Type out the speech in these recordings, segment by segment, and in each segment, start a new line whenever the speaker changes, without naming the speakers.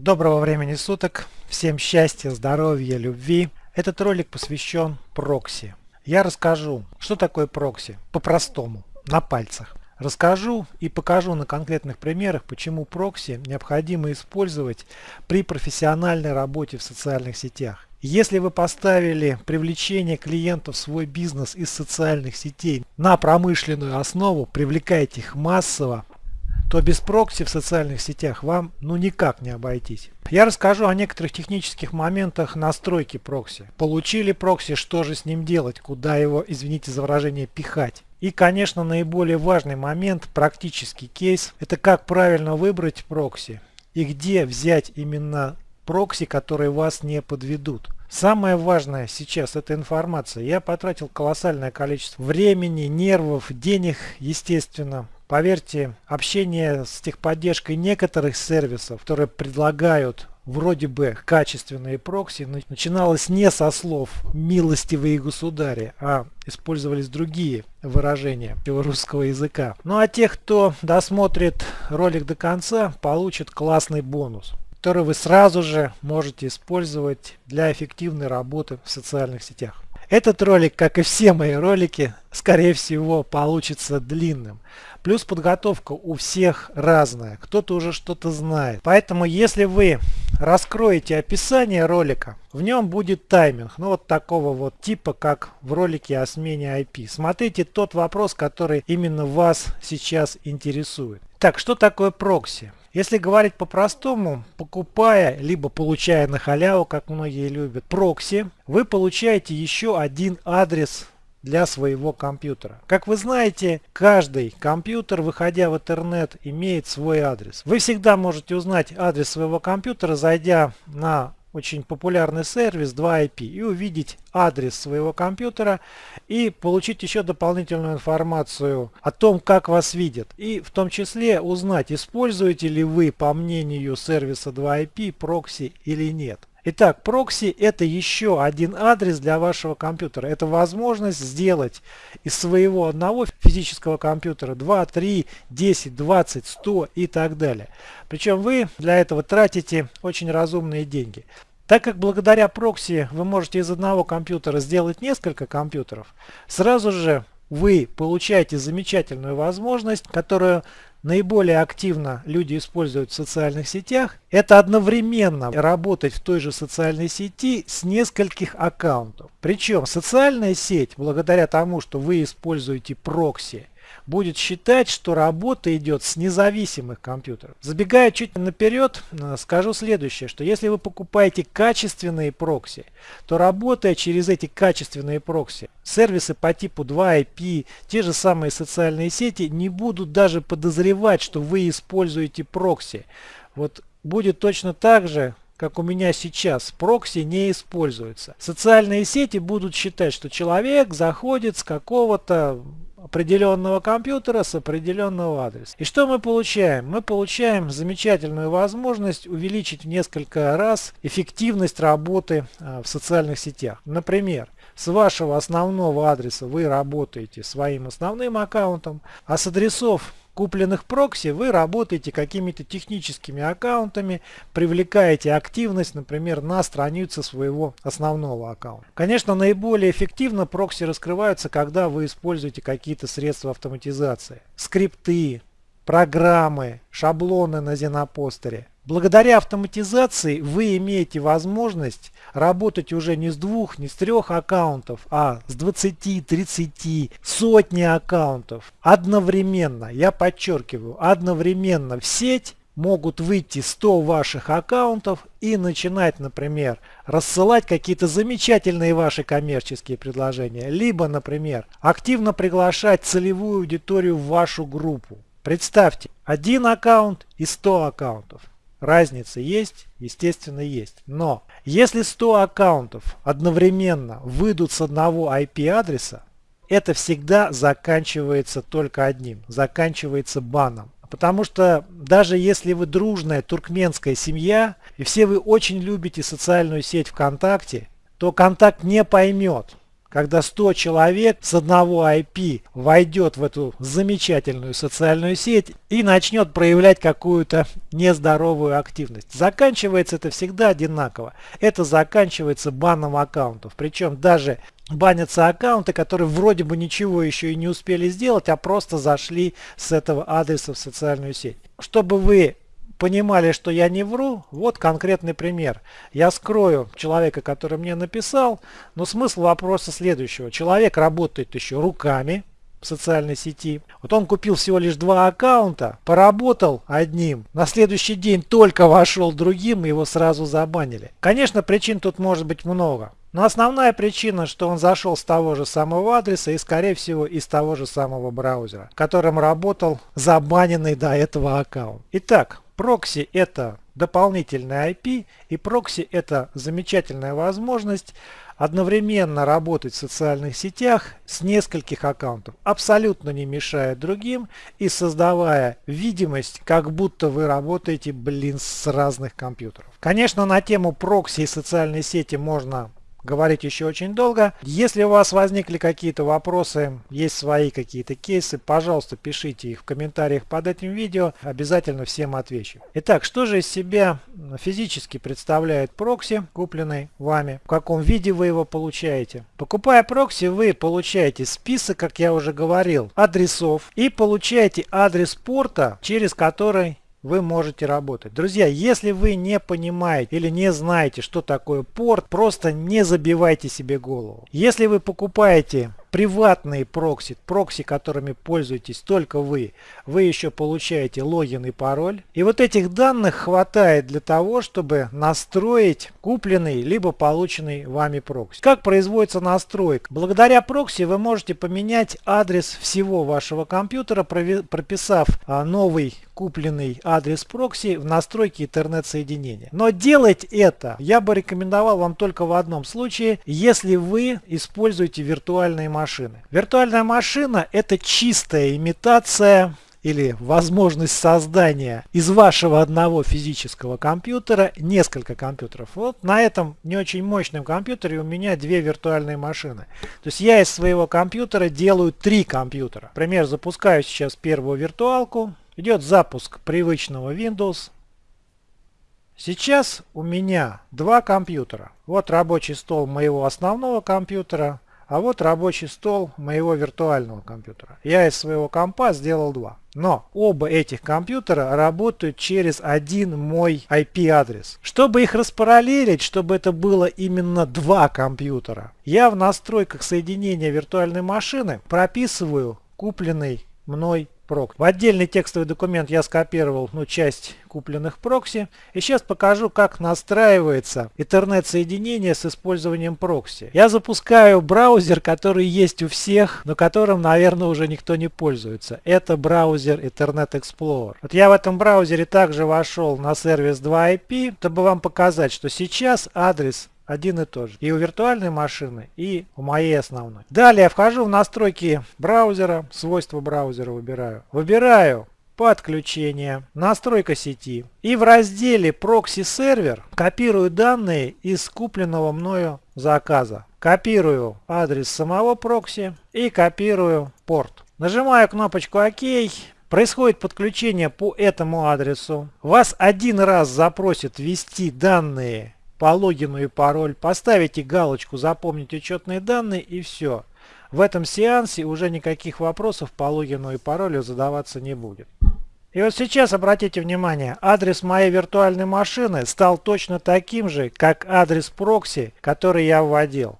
Доброго времени суток, всем счастья, здоровья, любви. Этот ролик посвящен прокси. Я расскажу, что такое прокси, по-простому, на пальцах. Расскажу и покажу на конкретных примерах, почему прокси необходимо использовать при профессиональной работе в социальных сетях. Если вы поставили привлечение клиентов в свой бизнес из социальных сетей на промышленную основу, привлекаете их массово, то без прокси в социальных сетях вам ну никак не обойтись. Я расскажу о некоторых технических моментах настройки прокси. Получили прокси, что же с ним делать, куда его, извините за выражение, пихать. И, конечно, наиболее важный момент, практический кейс, это как правильно выбрать прокси и где взять именно прокси, которые вас не подведут. Самое важное сейчас это информация. Я потратил колоссальное количество времени, нервов, денег, естественно, Поверьте, общение с техподдержкой некоторых сервисов, которые предлагают вроде бы качественные прокси, начиналось не со слов «милостивые государи», а использовались другие выражения русского языка. Ну а тех, кто досмотрит ролик до конца, получит классный бонус который вы сразу же можете использовать для эффективной работы в социальных сетях. Этот ролик, как и все мои ролики, скорее всего получится длинным. Плюс подготовка у всех разная, кто-то уже что-то знает. Поэтому если вы раскроете описание ролика, в нем будет тайминг, ну вот такого вот типа, как в ролике о смене IP. Смотрите тот вопрос, который именно вас сейчас интересует. Так, что такое прокси? Если говорить по-простому, покупая, либо получая на халяву, как многие любят, прокси, вы получаете еще один адрес для своего компьютера. Как вы знаете, каждый компьютер, выходя в интернет, имеет свой адрес. Вы всегда можете узнать адрес своего компьютера, зайдя на очень популярный сервис 2IP и увидеть адрес своего компьютера и получить еще дополнительную информацию о том, как вас видят. И в том числе узнать, используете ли вы, по мнению сервиса 2IP, прокси или нет. Итак, прокси это еще один адрес для вашего компьютера. Это возможность сделать из своего одного физического компьютера 2, 3, 10, 20, 100 и так далее. Причем вы для этого тратите очень разумные деньги. Так как благодаря прокси вы можете из одного компьютера сделать несколько компьютеров, сразу же вы получаете замечательную возможность, которую наиболее активно люди используют в социальных сетях, это одновременно работать в той же социальной сети с нескольких аккаунтов. Причем социальная сеть, благодаря тому, что вы используете прокси, будет считать, что работа идет с независимых компьютеров. Забегая чуть наперед, э, скажу следующее, что если вы покупаете качественные прокси, то работая через эти качественные прокси, сервисы по типу 2IP, те же самые социальные сети не будут даже подозревать, что вы используете прокси. Вот будет точно так же, как у меня сейчас, прокси не используется. Социальные сети будут считать, что человек заходит с какого-то определенного компьютера с определенного адреса. И что мы получаем? Мы получаем замечательную возможность увеличить в несколько раз эффективность работы а, в социальных сетях. Например, с вашего основного адреса вы работаете своим основным аккаунтом, а с адресов купленных прокси вы работаете какими-то техническими аккаунтами, привлекаете активность, например, на страницу своего основного аккаунта. Конечно, наиболее эффективно прокси раскрываются, когда вы используете какие-то средства автоматизации. Скрипты, программы, шаблоны на Зенопостере. Благодаря автоматизации вы имеете возможность работать уже не с двух, не с трех аккаунтов, а с 20, 30, сотни аккаунтов одновременно. Я подчеркиваю, одновременно в сеть могут выйти 100 ваших аккаунтов и начинать, например, рассылать какие-то замечательные ваши коммерческие предложения. Либо, например, активно приглашать целевую аудиторию в вашу группу. Представьте, один аккаунт и 100 аккаунтов. Разница есть? Естественно есть. Но если 100 аккаунтов одновременно выйдут с одного IP-адреса, это всегда заканчивается только одним. Заканчивается баном. Потому что даже если вы дружная туркменская семья, и все вы очень любите социальную сеть ВКонтакте, то Контакт не поймет, когда 100 человек с одного IP войдет в эту замечательную социальную сеть и начнет проявлять какую-то нездоровую активность. Заканчивается это всегда одинаково. Это заканчивается баном аккаунтов. Причем даже банятся аккаунты, которые вроде бы ничего еще и не успели сделать, а просто зашли с этого адреса в социальную сеть. Чтобы вы понимали, что я не вру, вот конкретный пример. Я скрою человека, который мне написал, но смысл вопроса следующего. Человек работает еще руками в социальной сети. Вот он купил всего лишь два аккаунта, поработал одним, на следующий день только вошел другим и его сразу забанили. Конечно, причин тут может быть много. Но основная причина, что он зашел с того же самого адреса и скорее всего из того же самого браузера, которым работал забаненный до этого аккаунт. Итак, Прокси это дополнительный IP и прокси это замечательная возможность одновременно работать в социальных сетях с нескольких аккаунтов, абсолютно не мешая другим и создавая видимость, как будто вы работаете, блин, с разных компьютеров. Конечно, на тему прокси и социальной сети можно говорить еще очень долго. Если у вас возникли какие-то вопросы, есть свои какие-то кейсы, пожалуйста, пишите их в комментариях под этим видео. Обязательно всем отвечу. Итак, что же из себя физически представляет прокси, купленный вами? В каком виде вы его получаете? Покупая прокси, вы получаете список, как я уже говорил, адресов и получаете адрес порта, через который вы можете работать. Друзья, если вы не понимаете или не знаете, что такое порт, просто не забивайте себе голову. Если вы покупаете приватные прокси, прокси, которыми пользуетесь только вы, вы еще получаете логин и пароль. И вот этих данных хватает для того, чтобы настроить купленный либо полученный вами прокси. Как производится настройка? Благодаря прокси вы можете поменять адрес всего вашего компьютера, прописав а, новый купленный адрес прокси в настройке интернет-соединения. Но делать это я бы рекомендовал вам только в одном случае, если вы используете виртуальные машины. Виртуальная машина это чистая имитация или возможность создания из вашего одного физического компьютера несколько компьютеров. Вот на этом не очень мощном компьютере у меня две виртуальные машины. То есть я из своего компьютера делаю три компьютера. Например, запускаю сейчас первую виртуалку. Идет запуск привычного Windows. Сейчас у меня два компьютера. Вот рабочий стол моего основного компьютера, а вот рабочий стол моего виртуального компьютера. Я из своего компа сделал два. Но оба этих компьютера работают через один мой IP-адрес. Чтобы их распараллелить, чтобы это было именно два компьютера, я в настройках соединения виртуальной машины прописываю купленный мной прок. В отдельный текстовый документ я скопировал ну, часть купленных прокси. И сейчас покажу, как настраивается интернет-соединение с использованием прокси. Я запускаю браузер, который есть у всех, но которым, наверное, уже никто не пользуется. Это браузер Internet Explorer. Вот я в этом браузере также вошел на сервис 2IP, чтобы вам показать, что сейчас адрес один и тот же. И у виртуальной машины, и у моей основной. Далее я вхожу в настройки браузера, свойства браузера выбираю. Выбираю подключение, настройка сети. И в разделе прокси сервер копирую данные из купленного мною заказа. Копирую адрес самого прокси и копирую порт. Нажимаю кнопочку ОК. Происходит подключение по этому адресу. Вас один раз запросит ввести данные по логину и пароль, поставите галочку «Запомнить учетные данные» и все. В этом сеансе уже никаких вопросов по логину и паролю задаваться не будет. И вот сейчас обратите внимание, адрес моей виртуальной машины стал точно таким же, как адрес прокси, который я вводил.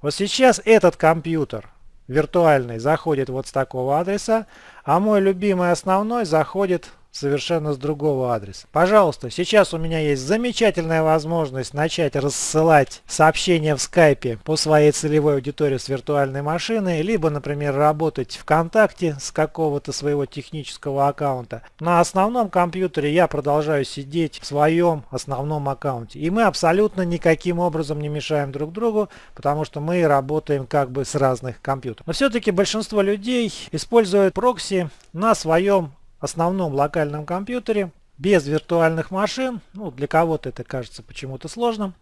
Вот сейчас этот компьютер виртуальный заходит вот с такого адреса, а мой любимый основной заходит совершенно с другого адреса. Пожалуйста, сейчас у меня есть замечательная возможность начать рассылать сообщения в скайпе по своей целевой аудитории с виртуальной машины, либо, например, работать ВКонтакте с какого-то своего технического аккаунта. На основном компьютере я продолжаю сидеть в своем основном аккаунте. И мы абсолютно никаким образом не мешаем друг другу, потому что мы работаем как бы с разных компьютеров. Но все-таки большинство людей используют прокси на своем основном локальном компьютере без виртуальных машин. Ну, для кого-то это кажется почему-то сложным.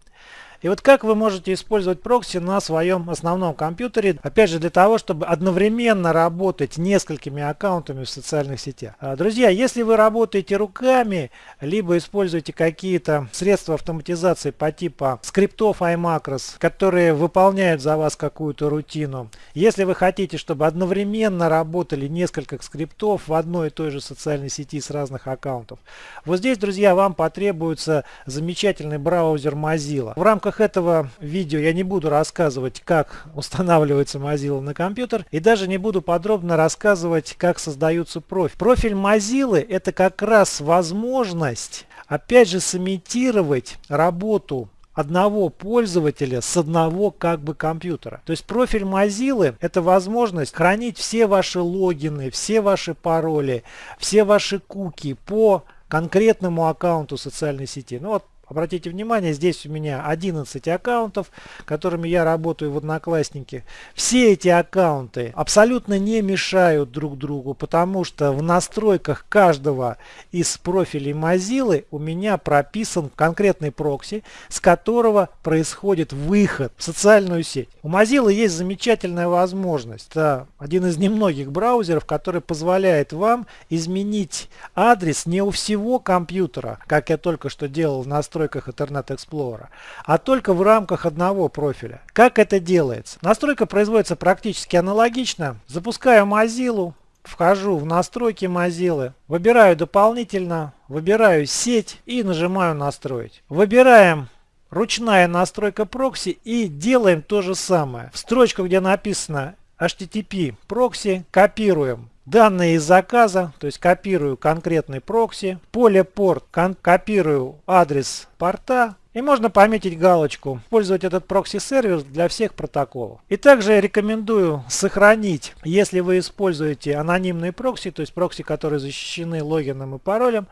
И вот как вы можете использовать прокси на своем основном компьютере, опять же для того, чтобы одновременно работать несколькими аккаунтами в социальных сетях. А, друзья, если вы работаете руками, либо используете какие-то средства автоматизации по типу скриптов iMacros, которые выполняют за вас какую-то рутину, если вы хотите, чтобы одновременно работали несколько скриптов в одной и той же социальной сети с разных аккаунтов, вот здесь, друзья, вам потребуется замечательный браузер Mozilla. В рамках рамках этого видео я не буду рассказывать, как устанавливается Mozilla на компьютер и даже не буду подробно рассказывать, как создаются профиль. Профиль Mozilla это как раз возможность опять же сымитировать работу одного пользователя с одного как бы компьютера. То есть профиль Mozilla это возможность хранить все ваши логины, все ваши пароли, все ваши куки по конкретному аккаунту социальной сети. Ну вот Обратите внимание, здесь у меня 11 аккаунтов, которыми я работаю в Одноклассники. Все эти аккаунты абсолютно не мешают друг другу, потому что в настройках каждого из профилей Mozilla у меня прописан конкретный прокси, с которого происходит выход в социальную сеть. У Mozilla есть замечательная возможность. Это один из немногих браузеров, который позволяет вам изменить адрес не у всего компьютера, как я только что делал в настройках настройках Internet Explorer, а только в рамках одного профиля. Как это делается? Настройка производится практически аналогично. Запускаю Mozilla, вхожу в настройки Mozilla, выбираю дополнительно, выбираю сеть и нажимаю настроить. Выбираем ручная настройка прокси и делаем то же самое. В строчку, где написано HTTP прокси, копируем данные из заказа, то есть копирую конкретный прокси, поле порт, копирую адрес порта, и можно пометить галочку «Использовать этот прокси-сервер для всех протоколов». И также рекомендую сохранить, если вы используете анонимные прокси, то есть прокси, которые защищены логином и паролем,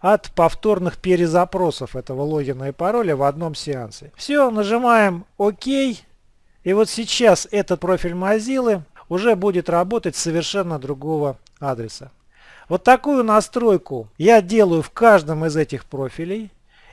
от повторных перезапросов этого логина и пароля в одном сеансе. Все, нажимаем ОК. И вот сейчас этот профиль Mozilla уже будет работать совершенно другого адреса. Вот такую настройку я делаю в каждом из этих профилей.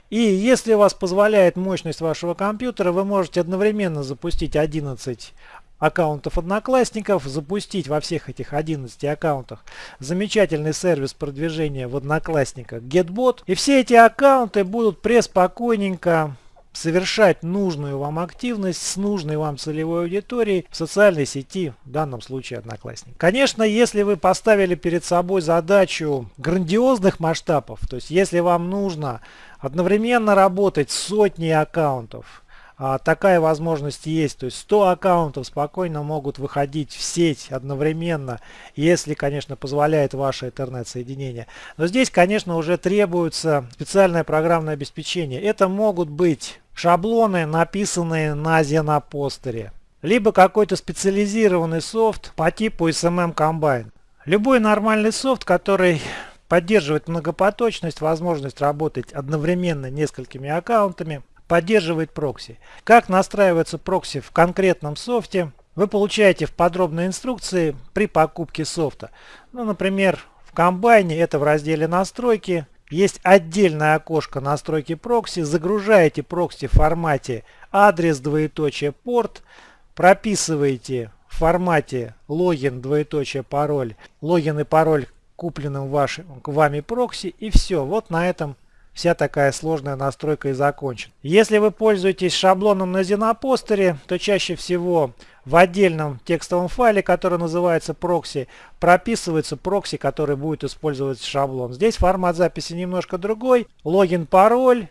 И если у вас позволяет мощность вашего компьютера, вы можете одновременно запустить 11 аккаунтов одноклассников, запустить во всех этих 11 аккаунтах замечательный сервис продвижения в одноклассниках GetBot. И все эти аккаунты будут преспокойненько совершать нужную вам активность с нужной вам целевой аудиторией в социальной сети, в данном случае Одноклассник. Конечно, если вы поставили перед собой задачу грандиозных масштабов, то есть если вам нужно одновременно работать с сотней аккаунтов, а, такая возможность есть. То есть 100 аккаунтов спокойно могут выходить в сеть одновременно, если, конечно, позволяет ваше интернет-соединение. Но здесь, конечно, уже требуется специальное программное обеспечение. Это могут быть шаблоны, написанные на Xenopостере, либо какой-то специализированный софт по типу SMM Combine. Любой нормальный софт, который поддерживает многопоточность, возможность работать одновременно несколькими аккаунтами, поддерживает прокси. Как настраивается прокси в конкретном софте, вы получаете в подробной инструкции при покупке софта. Ну, например, в комбайне это в разделе настройки. Есть отдельное окошко настройки прокси. Загружаете прокси в формате адрес двоеточие порт. Прописываете в формате логин двоеточие пароль. Логин и пароль купленным вашим, вами прокси. И все. Вот на этом вся такая сложная настройка и закончена. Если вы пользуетесь шаблоном на ZennoPoster е, то чаще всего в отдельном текстовом файле, который называется прокси, прописывается прокси, который будет использовать шаблон. Здесь формат записи немножко другой. Логин, пароль,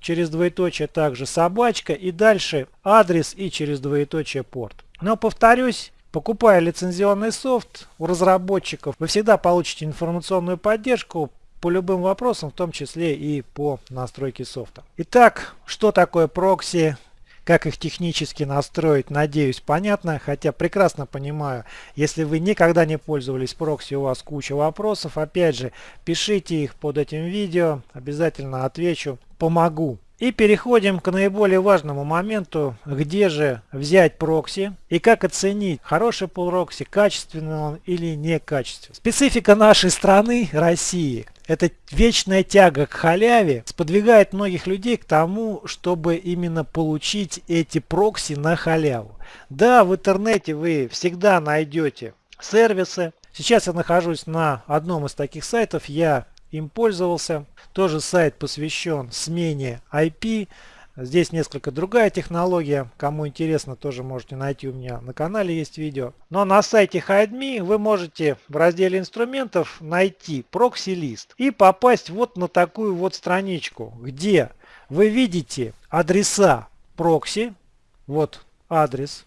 через двоеточие также собачка и дальше адрес и через двоеточие порт. Но повторюсь, покупая лицензионный софт у разработчиков, вы всегда получите информационную поддержку по любым вопросам, в том числе и по настройке софта. Итак, что такое прокси? Как их технически настроить, надеюсь, понятно, хотя прекрасно понимаю, если вы никогда не пользовались прокси, у вас куча вопросов, опять же, пишите их под этим видео, обязательно отвечу, помогу. И переходим к наиболее важному моменту, где же взять прокси и как оценить, хороший прокси, качественный он или некачественный. Специфика нашей страны, России, эта вечная тяга к халяве сподвигает многих людей к тому, чтобы именно получить эти прокси на халяву. Да, в интернете вы всегда найдете сервисы. Сейчас я нахожусь на одном из таких сайтов, я им пользовался. Тоже сайт посвящен смене IP. Здесь несколько другая технология. Кому интересно, тоже можете найти у меня на канале есть видео. Но на сайте HideMe вы можете в разделе инструментов найти прокси-лист и попасть вот на такую вот страничку, где вы видите адреса прокси. Вот адрес.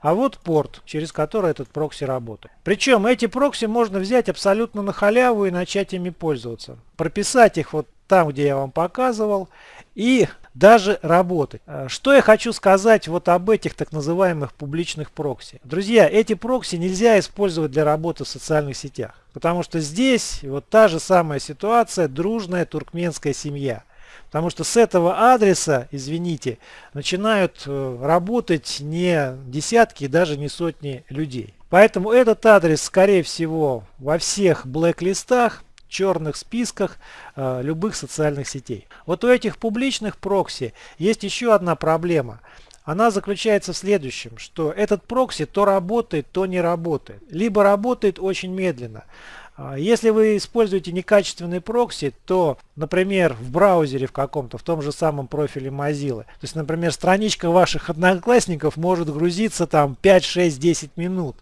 А вот порт, через который этот прокси работает. Причем эти прокси можно взять абсолютно на халяву и начать ими пользоваться. Прописать их вот там, где я вам показывал, и даже работать. Э, что я хочу сказать вот об этих так называемых публичных прокси. Друзья, эти прокси нельзя использовать для работы в социальных сетях. Потому что здесь вот та же самая ситуация, дружная туркменская семья. Потому что с этого адреса, извините, начинают э, работать не десятки, даже не сотни людей. Поэтому этот адрес, скорее всего, во всех блэк-листах черных списках э, любых социальных сетей. Вот у этих публичных прокси есть еще одна проблема. Она заключается в следующем, что этот прокси то работает, то не работает. Либо работает очень медленно. А, если вы используете некачественный прокси, то, например, в браузере в каком-то, в том же самом профиле Mozilla, то есть, например, страничка ваших одноклассников может грузиться там 5, 6, 10 минут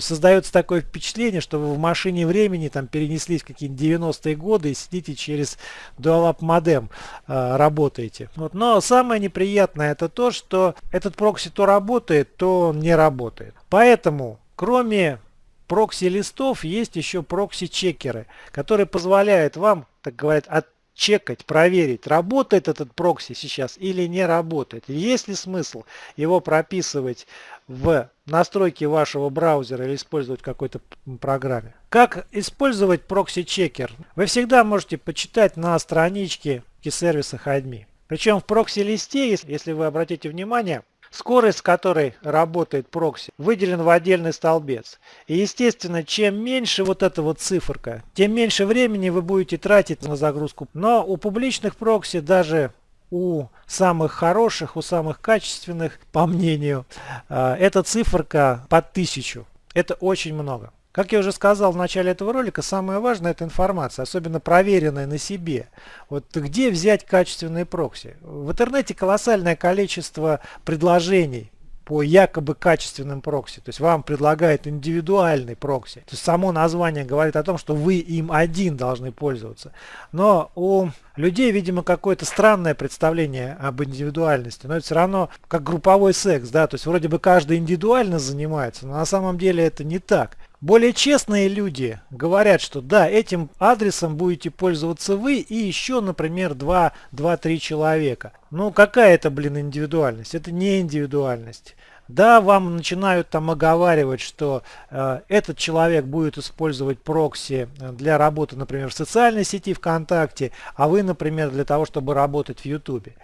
создается такое впечатление, что вы в машине времени там перенеслись в какие-нибудь 90-е годы и сидите через Dualab модем э, работаете. Вот. Но самое неприятное это то, что этот прокси то работает, то не работает. Поэтому, кроме прокси-листов, есть еще прокси-чекеры, которые позволяют вам, так говорят, от чекать, проверить, работает этот прокси сейчас или не работает. Есть ли смысл его прописывать в настройки вашего браузера или использовать какой-то программе. Как использовать прокси-чекер? Вы всегда можете почитать на страничке сервиса HideMe. Причем в прокси-листе, если вы обратите внимание, скорость, с которой работает прокси, выделен в отдельный столбец. И естественно, чем меньше вот эта вот циферка, тем меньше времени вы будете тратить на загрузку. Но у публичных прокси даже у самых хороших, у самых качественных, по мнению, э, эта циферка под тысячу. Это очень много. Как я уже сказал в начале этого ролика, самое важное это информация, особенно проверенная на себе. Вот где взять качественные прокси? В интернете колоссальное количество предложений по якобы качественным прокси. То есть вам предлагают индивидуальный прокси. То есть само название говорит о том, что вы им один должны пользоваться. Но у людей, видимо, какое-то странное представление об индивидуальности. Но это все равно как групповой секс, да, то есть вроде бы каждый индивидуально занимается, но на самом деле это не так. Более честные люди говорят, что да, этим адресом будете пользоваться вы и еще, например, 2-3 человека. Ну, какая это, блин, индивидуальность? Это не индивидуальность. Да, вам начинают там оговаривать, что э, этот человек будет использовать прокси для работы, например, в социальной сети ВКонтакте, а вы, например, для того, чтобы работать в Ютубе.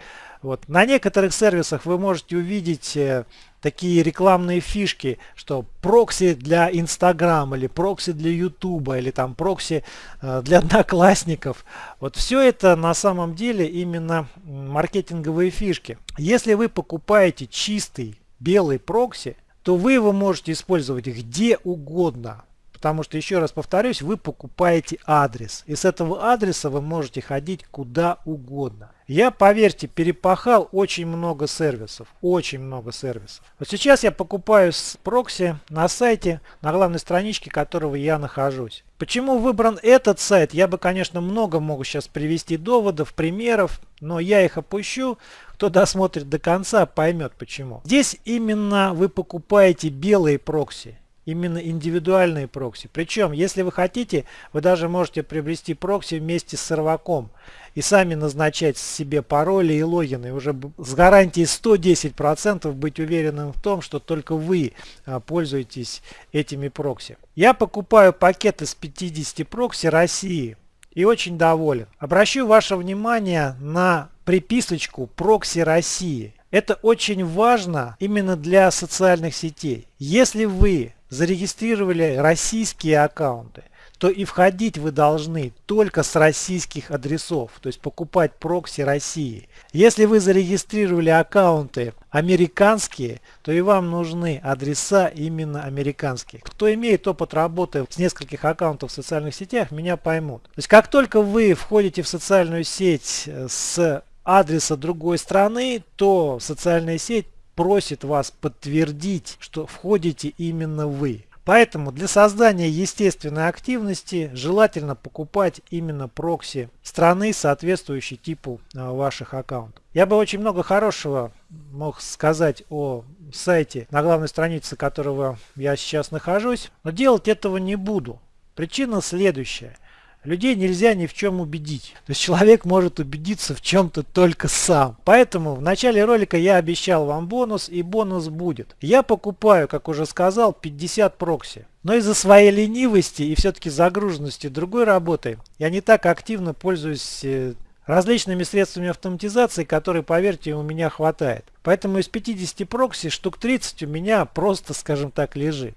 Вот. На некоторых сервисах вы можете увидеть э, такие рекламные фишки, что прокси для Инстаграм или прокси для Ютуба или там прокси э, для одноклассников. Вот все это на самом деле именно маркетинговые фишки. Если вы покупаете чистый белый прокси, то вы его можете использовать где угодно. Потому что, еще раз повторюсь, вы покупаете адрес. И с этого адреса вы можете ходить куда угодно. Я, поверьте, перепахал очень много сервисов. Очень много сервисов. Вот сейчас я покупаю с прокси на сайте, на главной страничке которого я нахожусь. Почему выбран этот сайт? Я бы, конечно, много могу сейчас привести доводов, примеров, но я их опущу. Кто досмотрит до конца, поймет почему. Здесь именно вы покупаете белые прокси именно индивидуальные прокси. Причем, если вы хотите, вы даже можете приобрести прокси вместе с серваком и сами назначать себе пароли и логины. Уже с гарантией 110% быть уверенным в том, что только вы а, пользуетесь этими прокси. Я покупаю пакет из 50 прокси России и очень доволен. Обращу ваше внимание на приписочку прокси России. Это очень важно именно для социальных сетей. Если вы зарегистрировали российские аккаунты, что и входить вы должны только с российских адресов, то есть покупать прокси России. Если вы зарегистрировали аккаунты американские, то и вам нужны адреса именно американские. Кто имеет опыт работы с нескольких аккаунтов в социальных сетях, меня поймут. То есть как только вы входите в социальную сеть с адреса другой страны, то социальная сеть просит вас подтвердить, что входите именно вы. Поэтому для создания естественной активности желательно покупать именно прокси страны, соответствующей типу а, ваших аккаунтов. Я бы очень много хорошего мог сказать о сайте, на главной странице которого я сейчас нахожусь, но делать этого не буду. Причина следующая. Людей нельзя ни в чем убедить. То есть человек может убедиться в чем-то только сам. Поэтому в начале ролика я обещал вам бонус и бонус будет. Я покупаю, как уже сказал, 50 прокси. Но из-за своей ленивости и все-таки загруженности другой работы я не так активно пользуюсь э, различными средствами автоматизации, которые, поверьте, у меня хватает. Поэтому из 50 прокси штук 30 у меня просто, скажем так, лежит.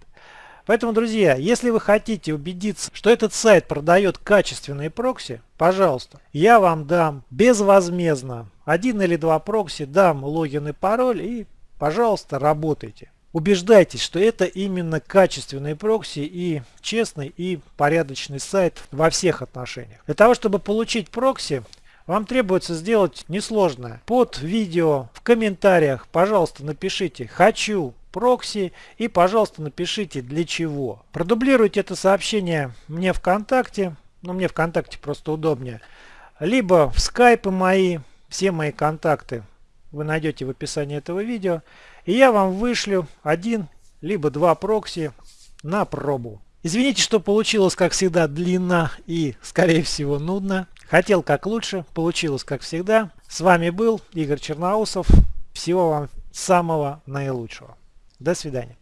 Поэтому, друзья, если вы хотите убедиться, что этот сайт продает качественные прокси, пожалуйста, я вам дам безвозмездно один или два прокси, дам логин и пароль и, пожалуйста, работайте. Убеждайтесь, что это именно качественные прокси и честный и порядочный сайт во всех отношениях. Для того, чтобы получить прокси, вам требуется сделать несложное. Под видео в комментариях, пожалуйста, напишите «Хочу прокси и, пожалуйста, напишите для чего. Продублируйте это сообщение мне ВКонтакте, ну мне ВКонтакте просто удобнее, либо в скайпы мои, все мои контакты вы найдете в описании этого видео, и я вам вышлю один либо два прокси на пробу. Извините, что получилось, как всегда, длинно и, скорее всего, нудно. Хотел как лучше, получилось как всегда. С вами был Игорь Черноусов. Всего вам самого наилучшего. До свидания.